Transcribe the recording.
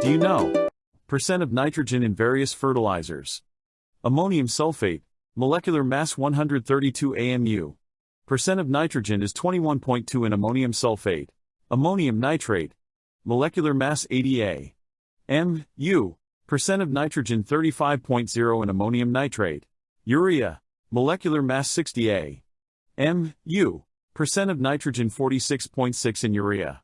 Do you know? Percent of nitrogen in various fertilizers. Ammonium sulfate, molecular mass 132 AMU. Percent of nitrogen is 21.2 in ammonium sulfate. Ammonium nitrate, molecular mass 80 A. M, U, percent of nitrogen 35.0 in ammonium nitrate. Urea, molecular mass 60 A. M, U, percent of nitrogen 46.6 in urea.